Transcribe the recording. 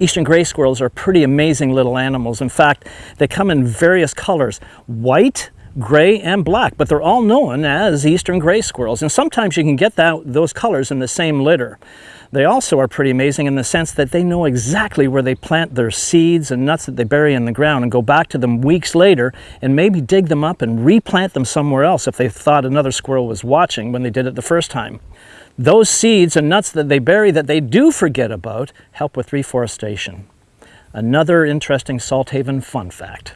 Eastern gray squirrels are pretty amazing little animals. In fact, they come in various colors. White, gray and black, but they're all known as eastern gray squirrels. And sometimes you can get that, those colors in the same litter. They also are pretty amazing in the sense that they know exactly where they plant their seeds and nuts that they bury in the ground and go back to them weeks later and maybe dig them up and replant them somewhere else if they thought another squirrel was watching when they did it the first time. Those seeds and nuts that they bury that they do forget about help with reforestation. Another interesting Salthaven fun fact.